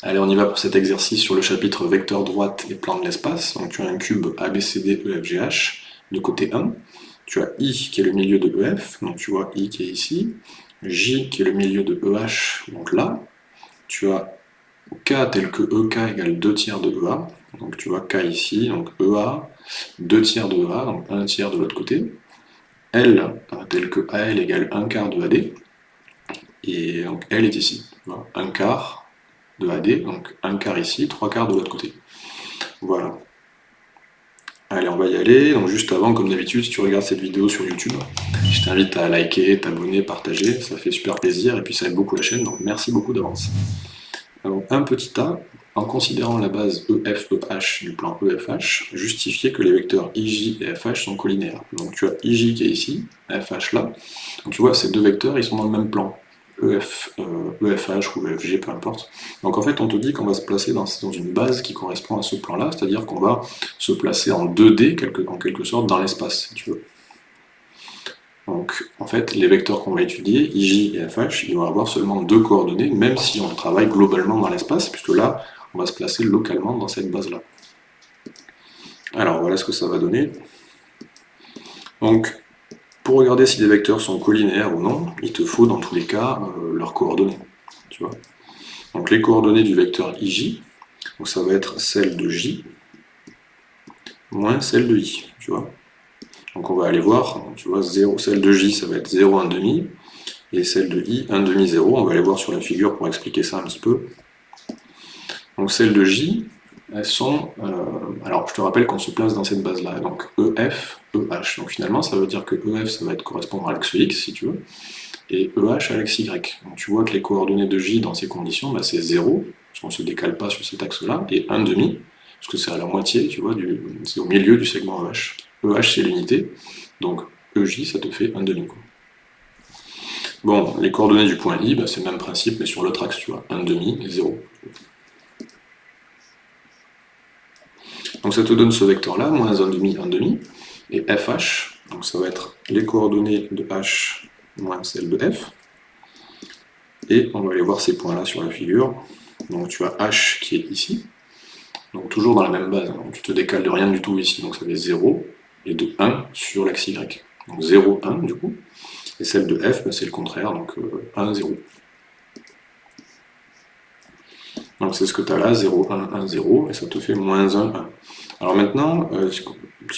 Allez, on y va pour cet exercice sur le chapitre vecteur droite et plan de l'espace. Donc tu as un cube ABCD EFGH de côté 1. Tu as I qui est le milieu de EF, donc tu vois I qui est ici. J qui est le milieu de EH, donc là. Tu as K tel que EK égale 2 tiers de EA. Donc tu vois K ici, donc EA, 2 tiers de EA, donc 1 tiers de l'autre côté. L tel que AL égale 1 quart de AD. Et donc L est ici. 1 quart de AD, donc 1 quart ici, 3 quarts de l'autre côté. Voilà. Allez, on va y aller. Donc juste avant, comme d'habitude, si tu regardes cette vidéo sur YouTube, je t'invite à liker, t'abonner, partager, ça fait super plaisir et puis ça aide beaucoup la chaîne, donc merci beaucoup d'avance. Donc un petit a, en considérant la base EF-EH du plan EFH, justifier que les vecteurs IJ et FH sont collinaires. Donc tu as IJ qui est ici, FH là, donc tu vois ces deux vecteurs ils sont dans le même plan. EF, EFH euh, e ou EFG, peu importe. Donc en fait, on te dit qu'on va se placer dans, une base qui correspond à ce plan-là, c'est-à-dire qu'on va se placer en 2D, quelque, en quelque sorte, dans l'espace, si tu veux. Donc en fait, les vecteurs qu'on va étudier, IJ et FH, ils vont avoir seulement deux coordonnées, même si on travaille globalement dans l'espace, puisque là, on va se placer localement dans cette base-là. Alors voilà ce que ça va donner. Donc pour regarder si des vecteurs sont collinaires ou non, il te faut dans tous les cas euh, leurs coordonnées. Tu vois donc les coordonnées du vecteur ij, donc ça va être celle de j moins celle de i. Tu vois donc on va aller voir, tu vois, 0, celle de j ça va être 0, 1,5, et celle de i, 1,5, 0. On va aller voir sur la figure pour expliquer ça un petit peu. Donc celle de j, elles sont... Euh, alors, je te rappelle qu'on se place dans cette base-là, donc EF, EH. Donc finalement, ça veut dire que EF, ça va être correspondre à l'axe X, si tu veux, et EH à l'axe Y. Donc tu vois que les coordonnées de J dans ces conditions, bah, c'est 0, parce qu'on ne se décale pas sur cet axe-là, et 1,5, parce que c'est à la moitié, tu vois, c'est au milieu du segment EH. EH, c'est l'unité, donc EJ, ça te fait 1,5. Bon, les coordonnées du point I, bah, c'est le même principe, mais sur l'autre axe, tu vois, 1,5 et 0. Donc ça te donne ce vecteur-là, moins 1,5, 1,5, et FH, donc ça va être les coordonnées de H moins celles de F, et on va aller voir ces points-là sur la figure. Donc tu as H qui est ici, donc toujours dans la même base, donc tu te décales de rien du tout ici, donc ça fait 0, et de 1 sur l'axe Y. Donc 0, 1 du coup, et celle de F, ben, c'est le contraire, donc 1, euh, 0. Donc c'est ce que tu as là, 0, 1, 1, 0, et ça te fait moins 1, 1. Alors maintenant, euh, si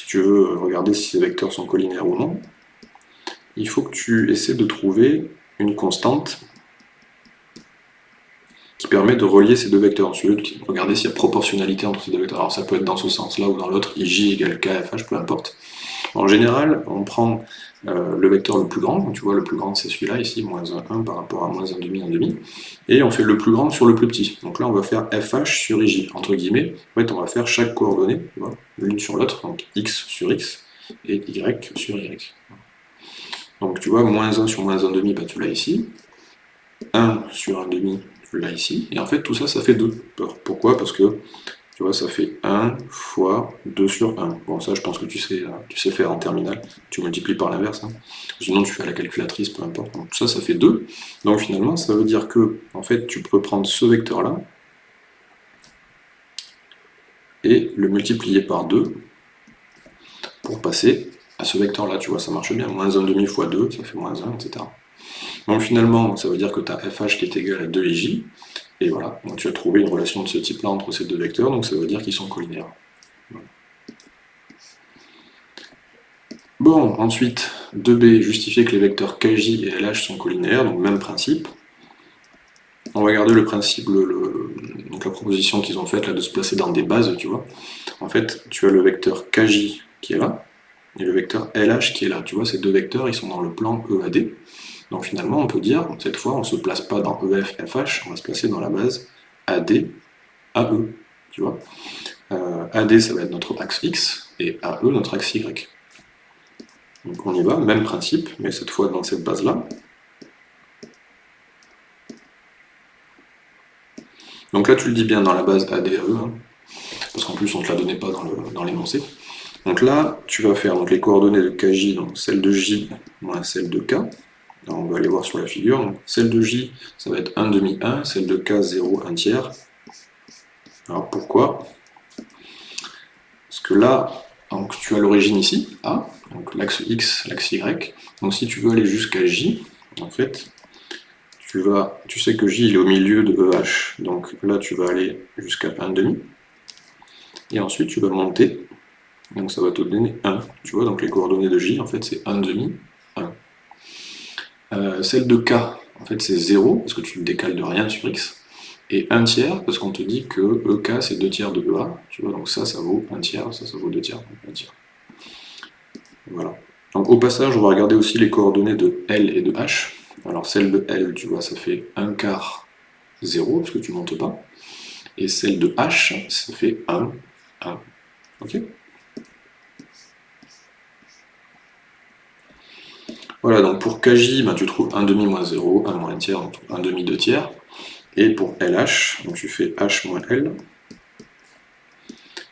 tu veux regarder si ces vecteurs sont collinaires ou non, il faut que tu essaies de trouver une constante qui permet de relier ces deux vecteurs. Ensuite, regarder s'il y a proportionnalité entre ces deux vecteurs. Alors ça peut être dans ce sens-là ou dans l'autre, ij égale kfh, peu importe. En général, on prend euh, le vecteur le plus grand, donc tu vois le plus grand c'est celui-là ici, moins 1, par rapport à moins 1,5, 1,5, et on fait le plus grand sur le plus petit. Donc là on va faire fh sur ij, entre guillemets, en fait on va faire chaque coordonnée, l'une sur l'autre, donc x sur x, et y sur y. Donc tu vois, moins 1 sur moins 1,5, bah, tu l'as ici, 1 sur 1,5, là ici, et en fait tout ça, ça fait 2. Pourquoi? Parce que, tu vois, ça fait 1 fois 2 sur 1. Bon, ça je pense que tu sais, tu sais faire en terminale, tu multiplies par l'inverse, hein. sinon tu fais à la calculatrice, peu importe. Donc ça, ça fait 2. Donc finalement, ça veut dire que, tu peux prendre ce vecteur-là, et le multiplier par 2, pour passer à ce vecteur-là, tu vois, ça marche bien, moins 1,5 fois 2, ça fait moins 1, etc. Donc finalement, ça veut dire que tu as fh qui est égal à 2ij, et voilà, tu as trouvé une relation de ce type-là entre ces deux vecteurs, donc ça veut dire qu'ils sont collinaires. Bon, ensuite, 2b, justifier que les vecteurs kj et lh sont collinaires, donc même principe. On va garder le principe, la proposition qu'ils ont faite de se placer dans des bases, tu vois. En fait, tu as le vecteur kj qui est là, et le vecteur lh qui est là. Tu vois, ces deux vecteurs, ils sont dans le plan EAD. Donc finalement, on peut dire, cette fois, on ne se place pas dans EF, FH, on va se placer dans la base AD, AE. Tu vois euh, AD, ça va être notre axe X, et AE, notre axe Y. Donc on y va, même principe, mais cette fois dans cette base-là. Donc là, tu le dis bien dans la base ADE, hein, parce qu'en plus, on ne te la donnait pas dans l'énoncé. Donc là, tu vas faire donc, les coordonnées de KJ, donc celle de J moins celle de K. on va aller voir sur la figure. celle de J, ça va être 1 demi 1, celle de K, 0, 1 tiers. Alors pourquoi? Parce que là, tu as l'origine ici, A, donc l'axe X, l'axe Y. Donc si tu veux aller jusqu'à J, en fait, tu, sais que J il est au milieu de EH. Donc là, tu vas aller jusqu'à 1,5. Et ensuite, tu vas monter. Donc ça va te donner 1. Tu vois, donc les coordonnées de J, en fait, c'est 1,5, 1. Euh, celle de K, en fait, c'est 0, parce que tu ne décales de rien sur X et 1 tiers, parce qu'on te dit que EK c'est 2 tiers de EA, tu vois, donc ça, ça vaut 1 tiers, ça, ça vaut 2 tiers, donc 1 tiers. Voilà. Donc au passage, on va regarder aussi les coordonnées de L et de H. Alors celle de L, tu vois, ça fait 1 quart 0, parce que tu ne montes pas. Et celle de H, ça fait 1, 1. Ok? Voilà, donc pour KJ, ben, tu trouves 1 demi moins 0, 1 moins 1 tiers, donc 1 demi 2 tiers. Et pour LH, donc tu fais H moins L,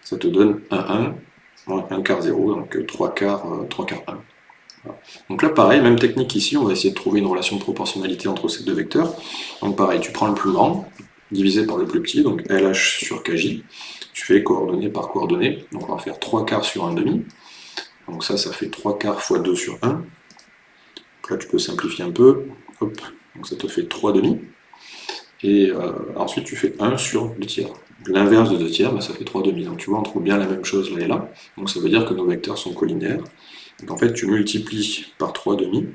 ça te donne 1, 1, moins 1 quart 0, donc 3 quarts, 3 quarts 1. Donc là, pareil, même technique ici, on va essayer de trouver une relation de proportionnalité entre ces deux vecteurs. Donc pareil, tu prends le plus grand, divisé par le plus petit, donc LH sur KJ, tu fais coordonnée par coordonnée, donc on va faire 3 quarts sur 1 demi, donc ça, ça fait 3 quarts fois 2 sur 1, donc là tu peux simplifier un peu, donc ça te fait 3 demi, et euh, ensuite tu fais 1 sur 2 tiers. L'inverse de 2 tiers, bah, ça fait 3 demi. Donc tu vois, on trouve bien la même chose là et là. Donc ça veut dire que nos vecteurs sont collinaires. En fait, tu multiplies par 3 demi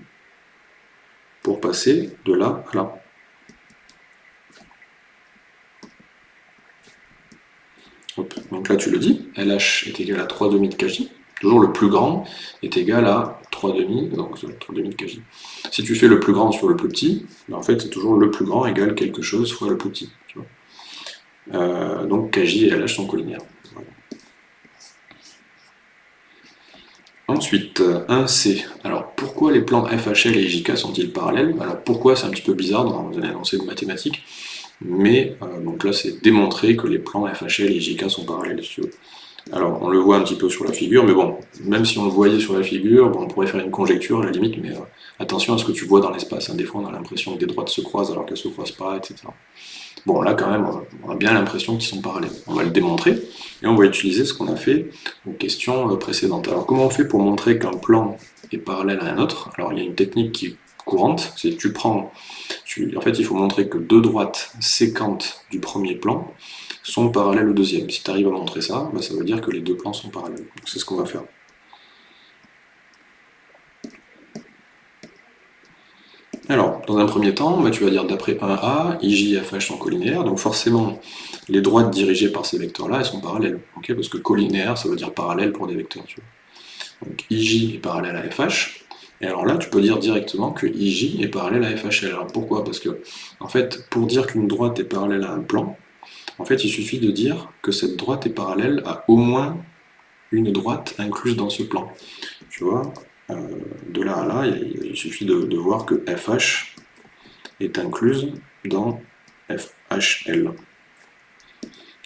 pour passer de là à là. Donc là, tu le dis, LH est égal à 3 demi de kj. Toujours le plus grand est égal à 3,5, donc 3,5 de kj. Si tu fais le plus grand sur le plus petit, ben, en fait c'est toujours le plus grand égale quelque chose fois le plus petit. Euh, donc kj et lh sont collinaires. Ensuite, 1C. Alors pourquoi les plans FHL et IJK sont-ils parallèles? Alors pourquoi? C'est un petit peu bizarre dans un énoncé de mathématiques, mais euh, donc là c'est démontré que les plans FHL et IJK sont parallèles. Si tu veux. Alors, on le voit un petit peu sur la figure, mais bon, même si on le voyait sur la figure, on pourrait faire une conjecture à la limite, mais euh, attention à ce que tu vois dans l'espace. Hein. Des fois, on a l'impression que des droites se croisent alors qu'elles ne se croisent pas, etc. Bon, là, quand même, on a bien l'impression qu'ils sont parallèles. On va le démontrer, et on va utiliser ce qu'on a fait aux questions euh, précédentes. Alors, comment on fait pour montrer qu'un plan est parallèle à un autre? Alors, il y a une technique qui est courante, c'est tu prends... en fait, il faut montrer que deux droites séquentes du premier plan sont parallèles au deuxième. Si tu arrives à montrer ça, bah, ça veut dire que les deux plans sont parallèles. C'est ce qu'on va faire. Alors, dans un premier temps, bah, tu vas dire d'après 1A, IJ et FH sont collinaires, donc forcément, les droites dirigées par ces vecteurs-là, elles sont parallèles, parce que collinaire, ça veut dire parallèle pour des vecteurs. Donc IJ est parallèle à FH, et alors là, tu peux dire directement que IJ est parallèle à FHL. Alors pourquoi? Parce que, en fait, pour dire qu'une droite est parallèle à un plan, en fait, il suffit de dire que cette droite est parallèle à au moins une droite incluse dans ce plan. Tu vois, euh, de là à là, il, suffit de, voir que FH est incluse dans FHL.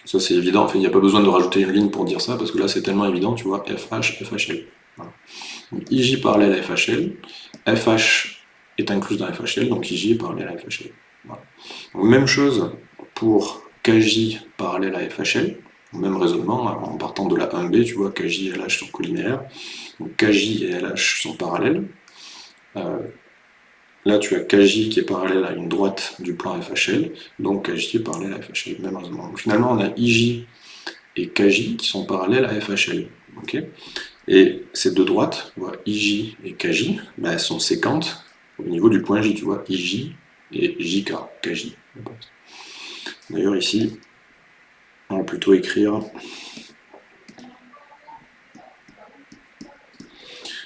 Ça c'est évident, enfin, il n'y a pas besoin de rajouter une ligne pour dire ça, parce que là c'est tellement évident, tu vois, FH, FHL. IJ parallèle à FHL, FH est incluse dans FHL, donc IJ est parallèle à FHL. même chose pour KJ parallèle à FHL, même raisonnement, en partant de la 1B, tu vois, KJ et LH sont collinaires, donc KJ et LH sont parallèles. Euh, là, tu as KJ qui est parallèle à une droite du plan FHL, donc KJ est parallèle à FHL, même raisonnement. finalement, on a IJ et KJ qui sont parallèles à FHL. et ces deux droites, IJ et KJ, ben, elles sont séquentes au niveau du point J, tu vois, IJ et JK, KJ. D'ailleurs ici, on va plutôt écrire...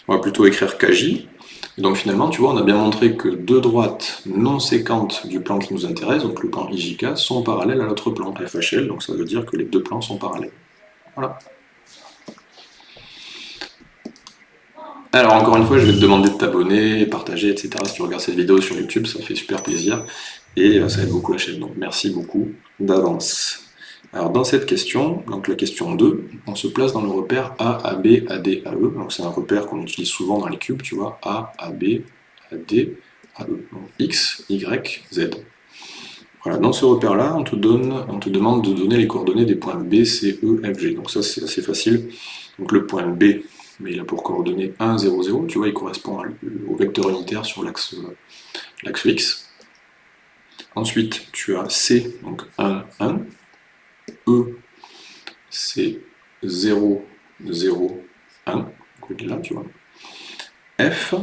On va plutôt écrire KJ. donc finalement, tu vois, on a bien montré que deux droites non séquentes du plan qui nous intéresse, donc le plan IJK, sont parallèles à l'autre plan FHL, donc ça veut dire que les deux plans sont parallèles. Voilà. Alors encore une fois, je vais te demander de t'abonner, partager, etc. Si tu regardes cette vidéo sur YouTube, ça fait super plaisir et euh, ça aide beaucoup la chaîne. Donc merci beaucoup d'avance. Alors dans cette question, donc la question 2, on se place dans le repère A, AB, AD, AE. Donc c'est un repère qu'on utilise souvent dans les cubes, tu vois, A, AB, AD, AE. Donc X, Y, Z. Voilà, dans ce repère-là, on, te donne, on te demande de donner les coordonnées des points B, C, E, F, G. Donc ça, c'est assez facile. Donc le point B, mais il a pour coordonnées 1, 0, 0. Tu vois, il correspond au vecteur unitaire sur l'axe X. Ensuite, tu as C, donc 1, 1. E, c'est 0, 0, 1. Donc il est là, tu vois. F,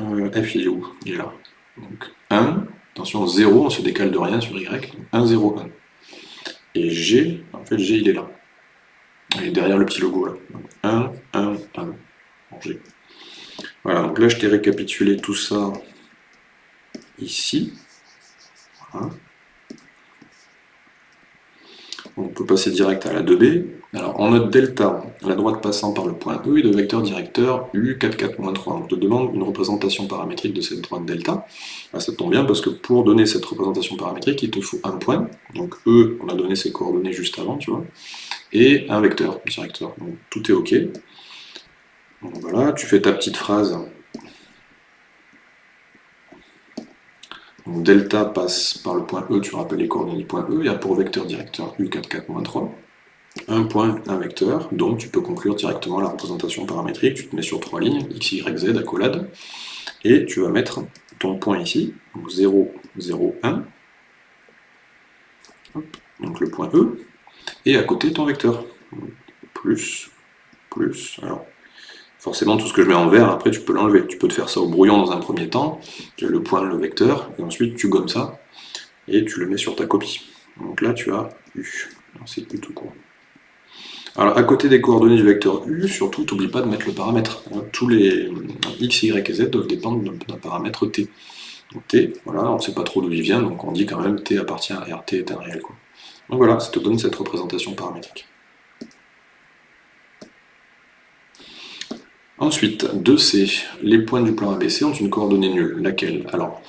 euh, F, il est où? Il est là. Donc 1, attention, 0, on se décale de rien sur Y. 1, 0, 1. Et G, en fait, G, il est là. Il est derrière le petit logo, là. 1, 1, 1. G. Voilà, donc là, je t'ai récapitulé tout ça ici. On peut passer direct à la 2B. Alors, en note delta, la droite passant par le point E et de vecteur directeur U44-3. On te demande une représentation paramétrique de cette droite delta. Ah, ça tombe bien parce que pour donner cette représentation paramétrique, il te faut un point. Donc E, on a donné ses coordonnées juste avant, tu vois. Et un vecteur directeur. Donc tout est OK. voilà, tu fais ta petite phrase Donc delta passe par le point E, tu rappelles les coordonnées du point E, il y a pour vecteur directeur U44-3, un point, un vecteur, donc tu peux conclure directement la représentation paramétrique, tu te mets sur trois lignes, x, y, z, accolade, et tu vas mettre ton point ici, donc 0, 0, 1, donc le point E, et à côté ton vecteur, plus, plus, alors Forcément, tout ce que je mets en vert, après, tu peux l'enlever. Tu peux te faire ça au brouillon dans un premier temps, tu le point, le vecteur, et ensuite tu gommes ça, et tu le mets sur ta copie. Donc là, tu as U. C'est U tout court. Alors, à côté des coordonnées du vecteur U, surtout, n'oublie pas de mettre le paramètre. Tous les x, y et z doivent dépendre d'un paramètre t. Donc t, voilà, on ne sait pas trop d'où il vient, donc on dit quand même t appartient à R, t est un réel. Donc voilà, ça te donne cette représentation paramétrique. Ensuite, 2C, les points du plan ABC ont une coordonnée nulle. Laquelle? Alors,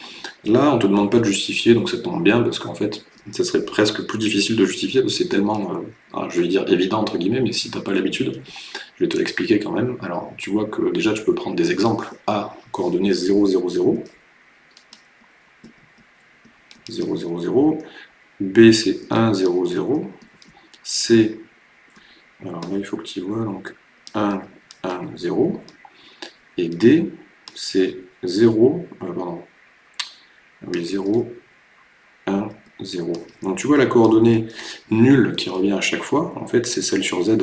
là, on ne te demande pas de justifier, donc ça tombe bien, parce qu'en fait, ça serait presque plus difficile de justifier, parce que c'est tellement, euh, je vais dire évident entre guillemets, mais si tu n'as pas l'habitude, je vais te l'expliquer quand même. Alors, tu vois que déjà, tu peux prendre des exemples. A, coordonnée 0, 0, 0. 0, 0, 0. B, c'est 1, 0, 0. C, alors là, il faut que tu vois, donc 1, 1, 0. Et D, c'est 0, euh, pardon, oui, 0, 1, 0. Donc tu vois la coordonnée nulle qui revient à chaque fois, en fait c'est celle sur Z.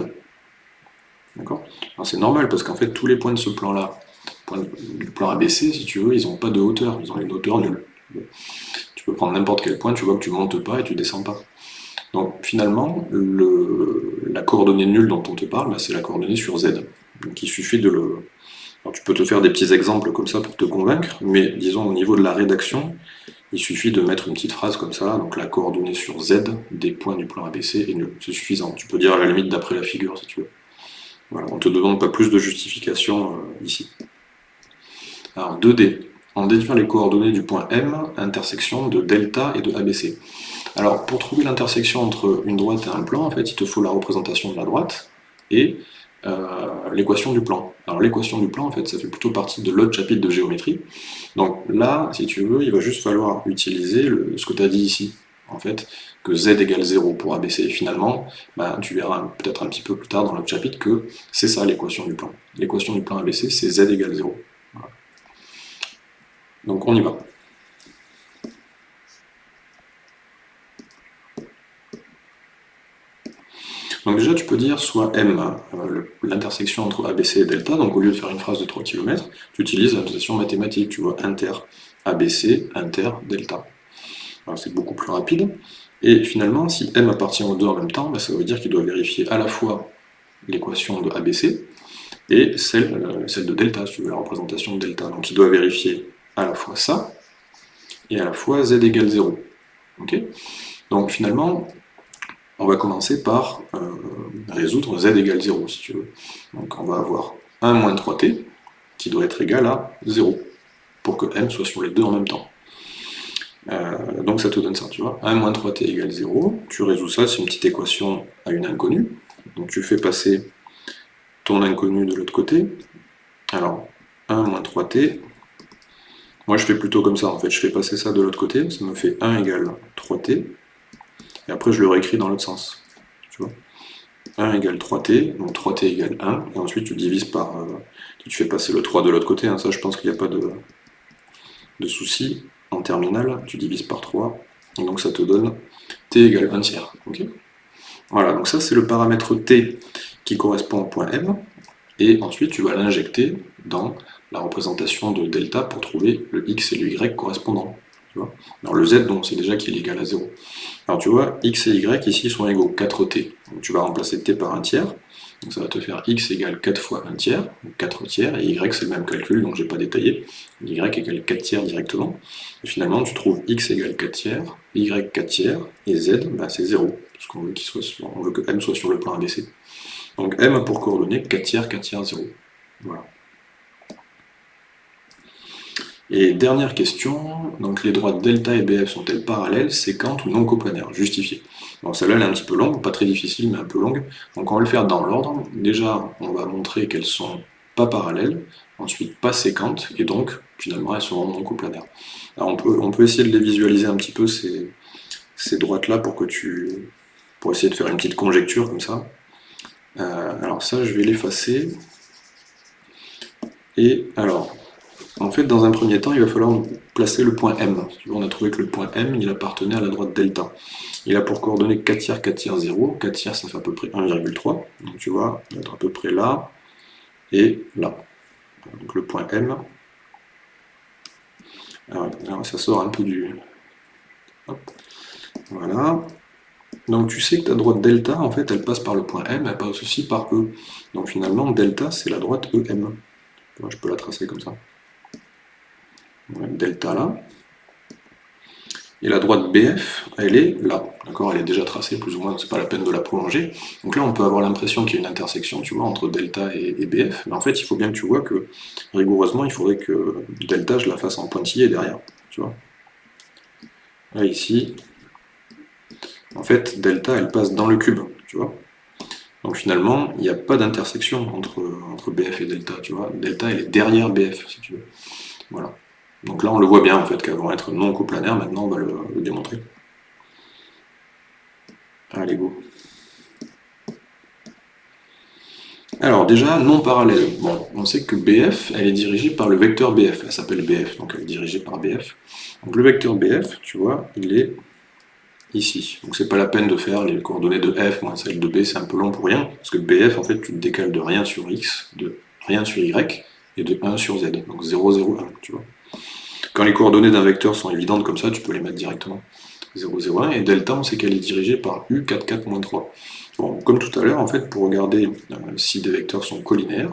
D'accord? Alors c'est normal parce qu'en fait tous les points de ce plan-là, du plan ABC, si tu veux, ils n'ont pas de hauteur, ils ont une hauteur nulle. Tu peux prendre n'importe quel point, tu vois que tu montes pas et tu descends pas. Donc finalement, le, la coordonnée nulle dont on te parle, bah, c'est la coordonnée sur Z. Donc il suffit de le... tu peux te faire des petits exemples comme ça pour te convaincre, mais disons au niveau de la rédaction, il suffit de mettre une petite phrase comme ça, donc la coordonnée sur Z des points du plan ABC est nulle. C'est suffisant. Tu peux dire à la limite d'après la figure si tu veux. Voilà, on ne te demande pas plus de justification euh, ici. Alors 2D. On déduire les coordonnées du point M, intersection de delta et de ABC. Alors pour trouver l'intersection entre une droite et un plan, en fait, il te faut la représentation de la droite et l'équation du plan. Alors l'équation du plan, en fait, ça fait plutôt partie de l'autre chapitre de géométrie. Donc là, si tu veux, il va juste falloir utiliser le, ce que tu as dit ici, en fait, que z égale 0 pour ABC. Et finalement, bah, tu verras peut-être un petit peu plus tard dans l'autre chapitre que c'est ça l'équation du plan. L'équation du plan ABC, c'est z égale 0. Donc on y va. Donc déjà, tu peux dire soit M, euh, l'intersection entre ABC et delta, donc au lieu de faire une phrase de 3 km, tu utilises la notation mathématique, tu vois, inter ABC, inter delta. C'est beaucoup plus rapide. Et finalement, si M appartient aux deux en même temps, bah, ça veut dire qu'il doit vérifier à la fois l'équation de ABC et celle, euh, celle de delta, si tu veux, la représentation de delta. Donc il doit vérifier à la fois ça, et à la fois z égale 0. Donc finalement, on va commencer par euh, résoudre z égale 0, si tu veux. Donc on va avoir 1 moins 3t, qui doit être égal à 0, pour que m soit sur les deux en même temps. Euh, donc ça te donne ça, tu vois. 1 moins 3t égale 0, tu résous ça, c'est une petite équation à une inconnue. Donc tu fais passer ton inconnu de l'autre côté. Alors, 1 moins 3t, Moi je fais plutôt comme ça, en fait, je fais passer ça de l'autre côté, ça me fait 1 égale 3t, et après je le réécris dans l'autre sens. Tu vois 1 égale 3t, donc 3t égale 1, et ensuite tu divises par... Euh, tu fais passer le 3 de l'autre côté, hein, ça je pense qu'il n'y a pas de, souci. En terminale, tu divises par 3, et donc ça te donne t égale 1 tiers. voilà, donc ça c'est le paramètre t qui correspond au point m, et ensuite tu vas l'injecter dans la représentation de delta pour trouver le x et le y correspondant. Alors le z, donc c'est déjà qu'il est égal à 0. Alors tu vois, x et y ici sont égaux 4t. Donc tu vas remplacer t par un tiers. Donc ça va te faire x égale 4 fois 1 tiers, 4 tiers, et y c'est le même calcul, donc je n'ai pas détaillé. y égale 4 tiers directement. Et finalement, tu trouves x égale 4 tiers, y 4 tiers, et z, bah, c'est 0, parce qu'on veut, on veut que m soit sur le plan ABC. Donc m a pour coordonnées 4 tiers, 4 tiers, 0. Voilà. Et dernière question, donc les droites delta et BF sont-elles parallèles, séquentes ou non coplanaires Justifié. Bon, celle-là elle est un petit peu longue, pas très difficile, mais un peu longue. Donc on va le faire dans l'ordre. Déjà, on va montrer qu'elles sont pas parallèles, ensuite pas séquentes, et donc finalement elles seront non coplanaires. Alors on peut, essayer de les visualiser un petit peu, ces, ces droites-là, pour que tu pour essayer de faire une petite conjecture comme ça. Euh, alors ça, je vais l'effacer. Et alors, en fait, dans un premier temps, il va falloir placer le point M. On a trouvé que le point M, il appartenait à la droite delta. Il a pour coordonnées 4 tiers, 4 tiers, 0. 4 tiers, ça fait à peu près 1,3. Donc tu vois, il va être à peu près là et là. Donc le point M. Alors, ça sort un peu du... Voilà. Donc tu sais que ta droite delta, en fait, elle passe par le point M, elle passe aussi par E. Donc finalement, delta, c'est la droite EM. Je peux la tracer comme ça delta là. Et la droite BF, elle est là, d'accord Elle est déjà tracée plus ou moins, c'est pas la peine de la prolonger. Donc là, on peut avoir l'impression qu'il y a une intersection, tu vois, entre delta et, BF. Mais en fait, il faut bien que tu vois que, rigoureusement, il faudrait que delta, je la fasse en pointillé derrière, tu vois Là, ici, en fait, delta, elle passe dans le cube, tu vois donc finalement, il n'y a pas d'intersection entre, entre BF et delta, tu vois. Delta, elle est derrière BF, si tu veux. Voilà. Donc là, on le voit bien, en fait, vont être non coplanaires. Maintenant, on va le, démontrer. Allez, go. Alors déjà, non parallèle. Bon, on sait que BF, elle est dirigée par le vecteur BF. Elle s'appelle BF, donc elle est dirigée par BF. Donc le vecteur BF, tu vois, il est ici. Donc c'est pas la peine de faire les coordonnées de F moins celles de B, c'est un peu long pour rien. Parce que BF, en fait, tu te décales de rien sur X, de rien sur Y, et de 1 sur Z. Donc 0, 0, 1, tu vois. Quand les coordonnées d'un vecteur sont évidentes comme ça, tu peux les mettre directement. 0, 0, 1, et delta, on sait qu'elle est dirigée par U, 4, 4, 3. Bon, comme tout à l'heure, en fait, pour regarder euh, si des vecteurs sont collinaires,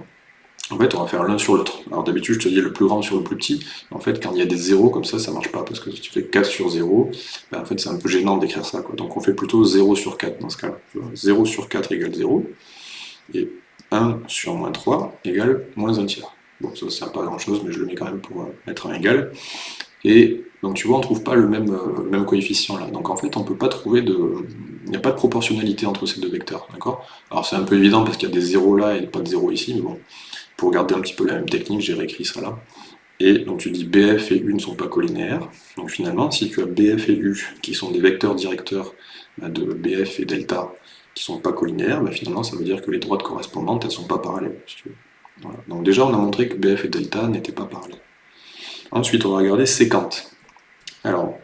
en fait, on va faire l'un sur l'autre. Alors d'habitude, je te dis le plus grand sur le plus petit. En fait, quand il y a des zéros comme ça, ça marche pas, parce que si tu fais 4 sur 0, ben, en fait, c'est un peu gênant d'écrire ça. Donc on fait plutôt 0 sur 4 dans ce cas-là. 0 sur 4 égale 0, et 1 sur moins 3 égale moins 1 tiers. Bon, ça ne sert pas à grand chose, mais je le mets quand même pour euh, mettre un égal. Et donc tu vois, on ne trouve pas le même, euh, même coefficient là. Donc en fait, on peut pas trouver de... Il n'y a pas de proportionnalité entre ces deux vecteurs, d'accord? Alors c'est un peu évident parce qu'il y a des zéros là et pas de zéros ici, mais bon, pour garder un petit peu la même technique, j'ai réécrit ça là. Et donc tu dis BF et U ne sont pas collinaires. Donc finalement, si tu as BF et U, qui sont des vecteurs directeurs bah, de BF et delta, qui sont pas collinaires, bah, finalement ça veut dire que les droites correspondantes, elles sont pas parallèles. Si tu veux. Donc déjà, on a montré que BF et delta n'étaient pas parallèles. Ensuite, on va regarder séquente. Alors,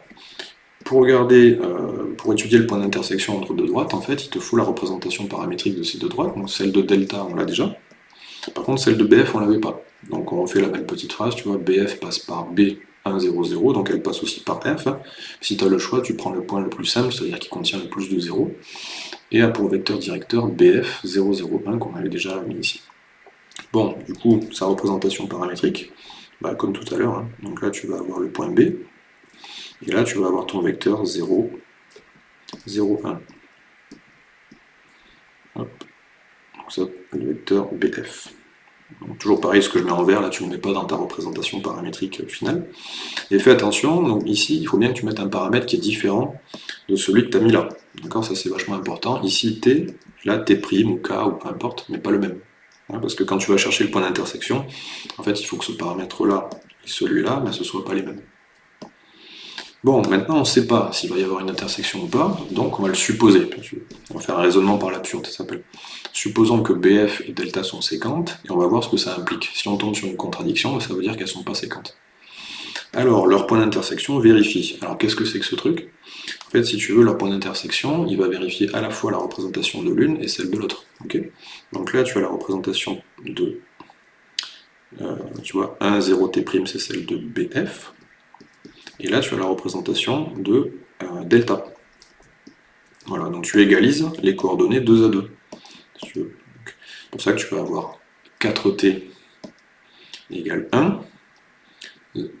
pour, regarder, euh, pour étudier le point d'intersection entre deux droites, en fait, il te faut la représentation paramétrique de ces deux droites. Donc celle de delta, on l'a déjà. Par contre, celle de BF, on l'avait pas. Donc on refait la même petite phrase, tu vois, BF passe par B1, 0, 0, donc elle passe aussi par F. Si tu as le choix, tu prends le point le plus simple, c'est-à-dire qui contient le plus de 0, et a pour vecteur directeur BF 0, 0, 1 qu'on avait déjà mis ici. Bon, du coup, sa représentation paramétrique, bah, comme tout à l'heure, hein. donc là tu vas avoir le point B, et là tu vas avoir ton vecteur 0, 0, 1. Hop. Donc ça, le vecteur BF. Toujours pareil, ce que je mets en vert, là tu ne le mets pas dans ta représentation paramétrique finale. Et fais attention, donc ici, il faut bien que tu mettes un paramètre qui est différent de celui que tu as mis là. D'accord? Ça c'est vachement important. Ici, T, là T' ou K, ou peu importe, mais pas le même. Parce que quand tu vas chercher le point d'intersection, en fait, il faut que ce paramètre-là et celui-là, ce ne soient pas les mêmes. Bon, maintenant on ne sait pas s'il va y avoir une intersection ou pas, donc on va le supposer. On va faire un raisonnement par l'absurde, ça s'appelle. Supposons que BF et delta sont séquentes, et on va voir ce que ça implique. Si on tombe sur une contradiction, ça veut dire qu'elles ne sont pas séquentes. Alors, leur point d'intersection vérifie. Alors, qu'est-ce que c'est que ce truc? Si tu veux, leur point d'intersection, il va vérifier à la fois la représentation de l'une et celle de l'autre. Donc là, tu as la représentation de, euh, tu vois, 1, 0, T', c'est celle de BF. Et là, tu as la représentation de euh, delta. Voilà, donc tu égalises les coordonnées 2 à 2. C'est pour ça que tu peux avoir 4t égale 1,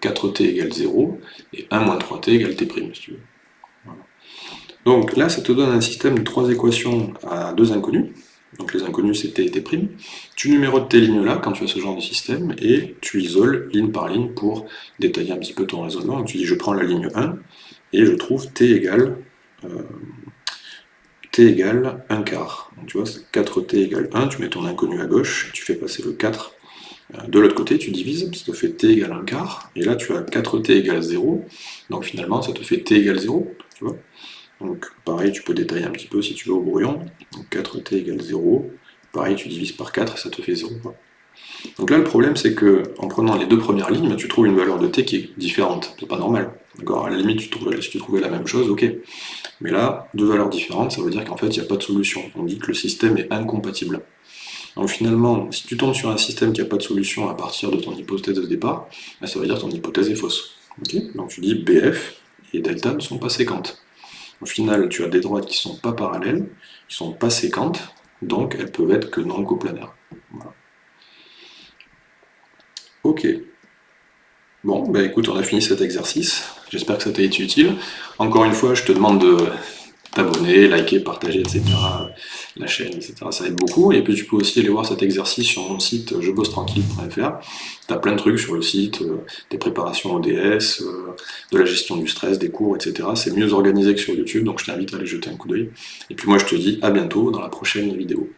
4t égale 0, et 1 moins 3t égale t', si tu veux. Donc là, ça te donne un système de trois équations à deux inconnus. Donc les inconnus, c'est t et t'. Tu numérotes tes lignes-là quand tu as ce genre de système, et tu isoles ligne par ligne pour détailler un petit peu ton raisonnement. Donc tu dis, je prends la ligne 1, et je trouve t égale, euh, t égale 1 quart. Donc tu vois, 4t égale 1, tu mets ton inconnu à gauche, tu fais passer le 4 euh, de l'autre côté, tu divises, ça te fait t égale 1 quart, et là tu as 4t égale 0, donc finalement ça te fait t égale 0, tu vois. Donc pareil, tu peux détailler un petit peu si tu veux au brouillon, donc 4t égale 0, pareil tu divises par 4 et ça te fait 0. Donc là le problème c'est que en prenant les deux premières lignes, tu trouves une valeur de t qui est différente, c'est pas normal. D'accord? À la limite, si tu trouvais la même chose, ok. Mais là, deux valeurs différentes, ça veut dire qu'en fait, il n'y a pas de solution. On dit que le système est incompatible. Donc finalement, si tu tombes sur un système qui n'a pas de solution à partir de ton hypothèse de départ, ben, ça veut dire que ton hypothèse est fausse. Donc tu dis BF et delta ne sont pas séquentes. Au final, tu as des droites qui ne sont pas parallèles, qui ne sont pas séquentes, donc elles peuvent être que non coplanaires. Ok. Bon, ben écoute, on a fini cet exercice. J'espère que ça t'a été utile. Encore une fois, je te demande de t'abonner, liker, partager, etc. La chaîne, etc. Ça aide beaucoup. Et puis tu peux aussi aller voir cet exercice sur mon site jebossetranquille.fr. Tu as plein de trucs sur le site, euh, des préparations ODS, euh, de la gestion du stress, des cours, etc. C'est mieux organisé que sur YouTube, donc je t'invite à aller jeter un coup d'œil. Et puis moi je te dis à bientôt dans la prochaine vidéo.